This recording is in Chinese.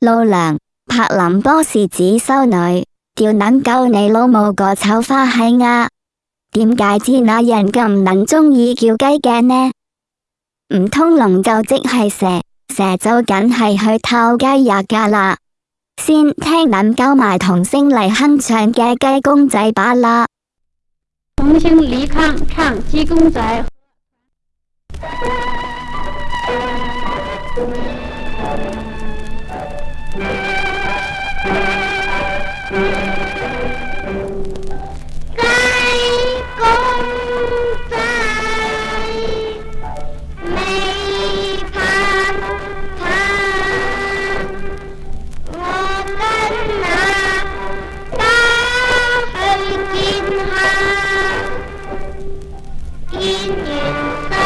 老娘柏林波士子修女，叫撚够你老母个丑花喜啊！点解知那人咁能鍾意叫鸡嘅呢？唔通龙就即系蛇，蛇就梗系去偷鸡呀噶啦！先听撚鸠埋童声嚟哼唱嘅鸡公仔把啦，童声离坑唱鸡公仔。